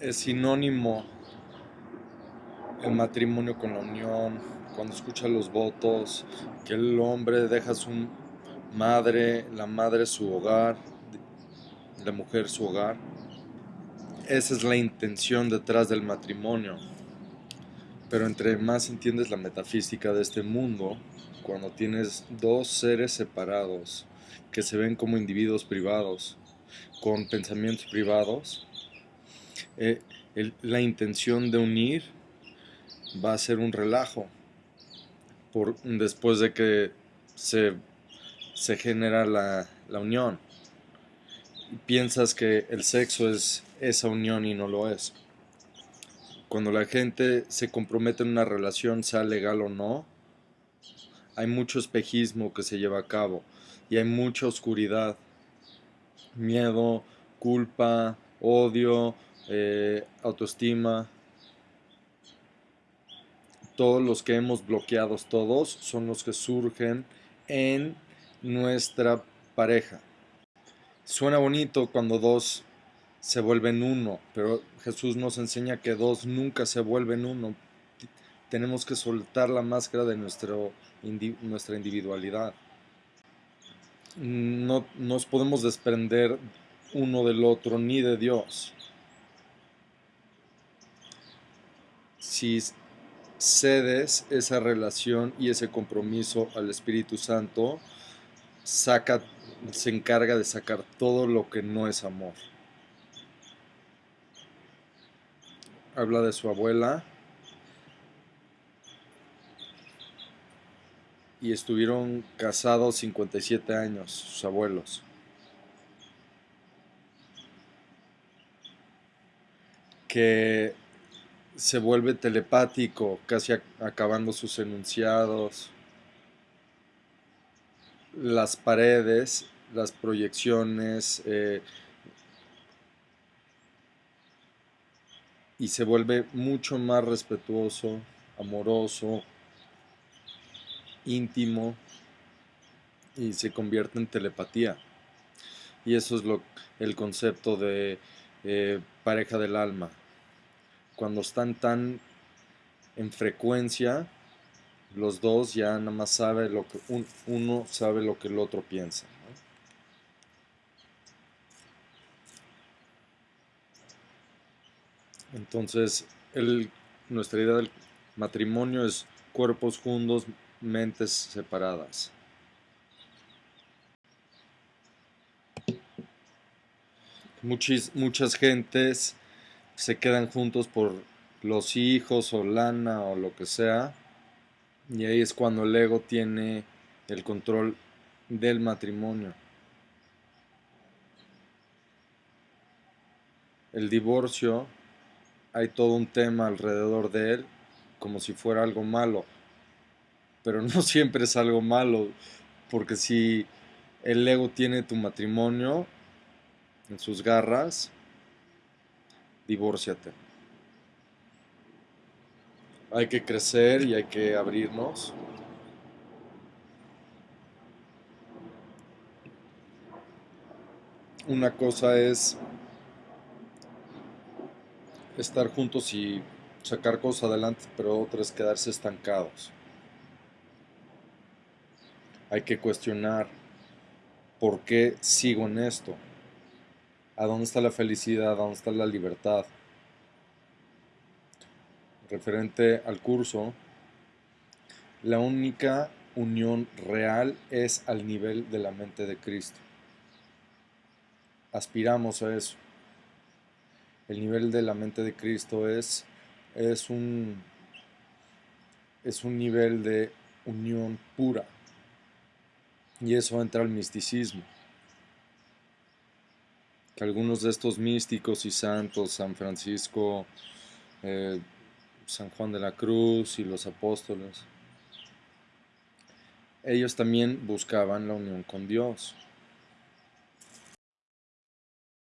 es sinónimo el matrimonio con la unión, cuando escucha los votos, que el hombre deja su madre, la madre su hogar, la mujer su hogar. Esa es la intención detrás del matrimonio. Pero entre más entiendes la metafísica de este mundo, cuando tienes dos seres separados que se ven como individuos privados, con pensamientos privados, eh, la intención de unir va a ser un relajo después de que se, genera la, la unión. Piensas que el sexo es esa unión y no lo es. Cuando la gente se compromete en una relación, sea legal o no, hay mucho espejismo que se lleva a cabo y hay mucha oscuridad, miedo, culpa, odio, eh, autoestima. Todos los que hemos bloqueado todos son los que surgen en nuestra pareja. Suena bonito cuando dos se vuelven uno, pero Jesús nos enseña que dos nunca se vuelven uno. Tenemos que soltar la máscara de nuestro, nuestra individualidad. No nos podemos desprender uno del otro ni de Dios. Si cedes esa relación y ese compromiso al Espíritu Santo, se encarga de sacar todo lo que no es amor. Habla de su abuela y estuvieron casados 57 años, sus abuelos. Que se vuelve telepático, casi acabando sus enunciados. Las paredes, las proyecciones, eh, y se vuelve mucho más respetuoso, amoroso, íntimo y se convierte en telepatía. Y eso es lo, el concepto de eh, pareja del alma cuando están tan en frecuencia, los dos ya nada más sabe lo que uno sabe lo que el otro piensa. Entonces, el, nuestra idea del matrimonio es cuerpos juntos, mentes separadas. Muchas, muchas gentes se quedan juntos por los hijos o lana o lo que sea. Y ahí es cuando el ego tiene el control del matrimonio. El divorcio, hay todo un tema alrededor de él como si fuera algo malo. Pero no siempre es algo malo, porque si el ego tiene tu matrimonio en sus garras, divórciate. Hay que crecer y hay que abrirnos. Una cosa es estar juntos y sacar cosas adelante, pero otra es quedarse estancados. Hay que cuestionar por qué sigo en esto a dónde está la felicidad, a dónde está la libertad. Referente al curso, la única unión real es al nivel de la mente de Cristo. Aspiramos a eso. El nivel de la mente de Cristo es, es, un, es un nivel de unión pura. Y eso entra al misticismo que algunos de estos místicos y santos, San Francisco, eh, San Juan de la Cruz y los apóstoles, ellos también buscaban la unión con Dios.